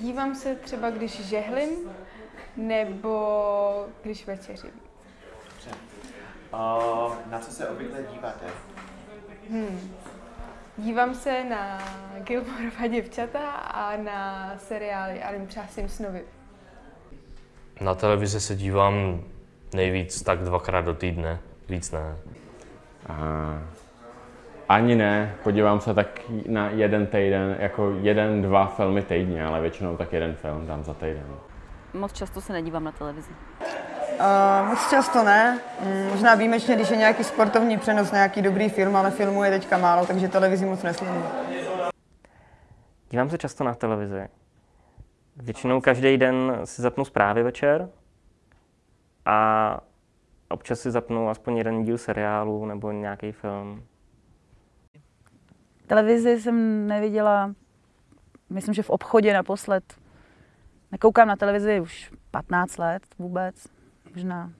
Dívám se třeba, když žehlím, nebo když večeřím. Uh, na co se obvykle díváte? Hmm. Dívám se na Gilmorova děvčata a na seriály, ale třeba Simpsonovi. Na televizi se dívám nejvíc tak dvakrát do týdne, víc ne. A ani ne, podívám se tak na jeden týden, jako jeden, dva filmy týdně, ale většinou tak jeden film dám za týden. Moc často se nedívám na televizi. Uh, moc často ne. Mm, možná výjimečně, když je nějaký sportovní přenos, nějaký dobrý film, ale filmů je teďka málo, takže televizi moc nesleduju. Dívám se často na televizi. Většinou každý den si zapnu zprávy večer a občas si zapnu aspoň jeden díl seriálu nebo nějaký film. Televizi jsem neviděla, myslím, že v obchodě naposled. Nekoukám na televizi už 15 let vůbec, možná